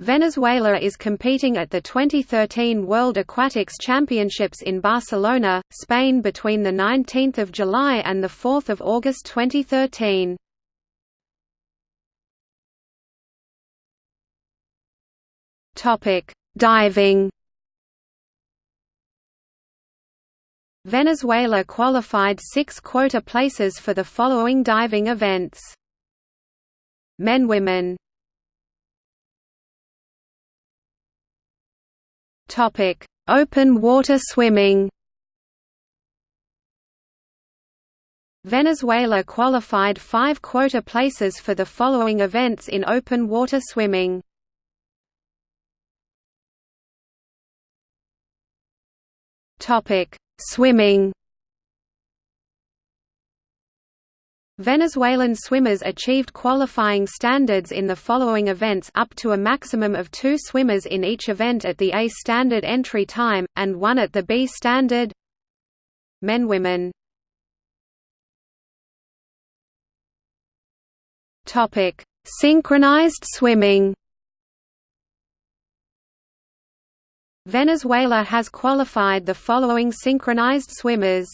Venezuela is competing at the 2013 World Aquatics Championships in Barcelona, Spain between 19 July and 4 August 2013. Diving Venezuela qualified six quota places for the following diving events. Men Women Topic: Open water swimming. Venezuela qualified five quota places for the following events in open water swimming. Topic: Swimming. Venezuelan swimmers achieved qualifying standards in the following events up to a maximum of two swimmers in each event at the A standard entry time, and one at the B standard. Men Women. Synchronized swimming. Venezuela has qualified the following synchronized swimmers